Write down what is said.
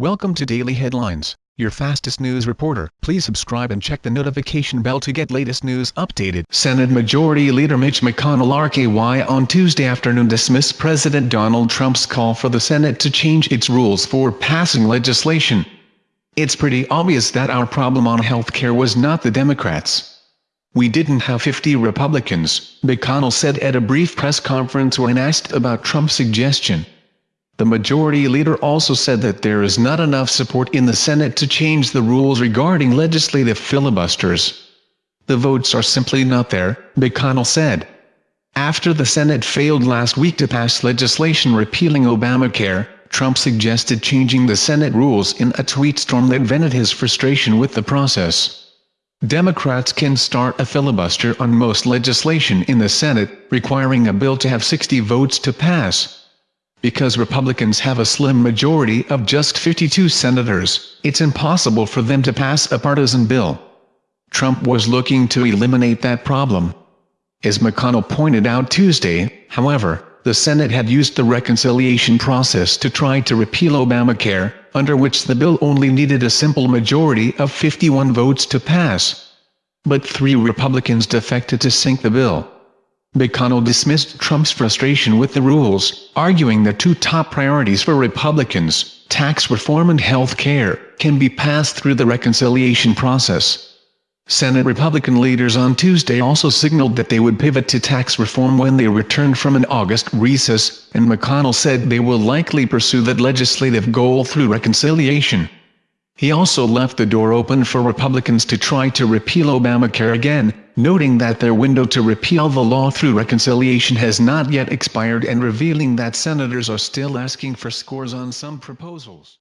Welcome to Daily Headlines, your fastest news reporter. Please subscribe and check the notification bell to get latest news updated. Senate Majority Leader Mitch McConnell RKY on Tuesday afternoon dismissed President Donald Trump's call for the Senate to change its rules for passing legislation. It's pretty obvious that our problem on health care was not the Democrats. We didn't have 50 Republicans, McConnell said at a brief press conference when asked about Trump's suggestion. The majority leader also said that there is not enough support in the Senate to change the rules regarding legislative filibusters. The votes are simply not there, McConnell said. After the Senate failed last week to pass legislation repealing Obamacare, Trump suggested changing the Senate rules in a tweet storm that vented his frustration with the process. Democrats can start a filibuster on most legislation in the Senate, requiring a bill to have 60 votes to pass. Because Republicans have a slim majority of just 52 senators, it's impossible for them to pass a partisan bill. Trump was looking to eliminate that problem. As McConnell pointed out Tuesday, however, the Senate had used the reconciliation process to try to repeal Obamacare, under which the bill only needed a simple majority of 51 votes to pass. But three Republicans defected to sink the bill. McConnell dismissed Trump's frustration with the rules, arguing that two top priorities for Republicans, tax reform and health care, can be passed through the reconciliation process. Senate Republican leaders on Tuesday also signaled that they would pivot to tax reform when they returned from an August recess, and McConnell said they will likely pursue that legislative goal through reconciliation. He also left the door open for Republicans to try to repeal Obamacare again, noting that their window to repeal the law through reconciliation has not yet expired and revealing that senators are still asking for scores on some proposals.